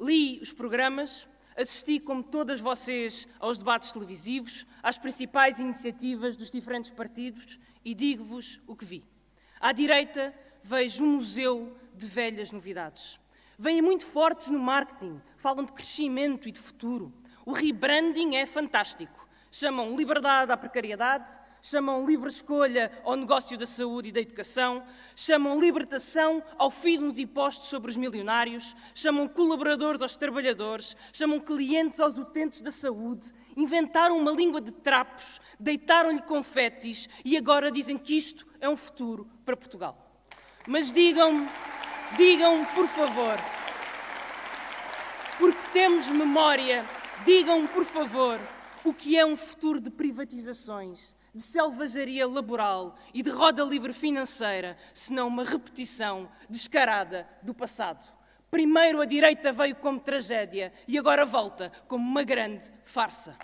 Li os programas, assisti, como todas vocês, aos debates televisivos, às principais iniciativas dos diferentes partidos e digo-vos o que vi. À direita, vejo um museu de velhas novidades. Vêm muito fortes no marketing, falam de crescimento e de futuro. O rebranding é fantástico. Chamam liberdade à precariedade, chamam livre escolha ao negócio da saúde e da educação, chamam libertação ao fim dos impostos sobre os milionários, chamam colaboradores aos trabalhadores, chamam clientes aos utentes da saúde, inventaram uma língua de trapos, deitaram-lhe confetes e agora dizem que isto é um futuro para Portugal. Mas digam, digam, por favor, porque temos memória, digam, por favor, o que é um futuro de privatizações, de selvageria laboral e de roda livre financeira, senão uma repetição descarada do passado. Primeiro a direita veio como tragédia e agora volta como uma grande farsa.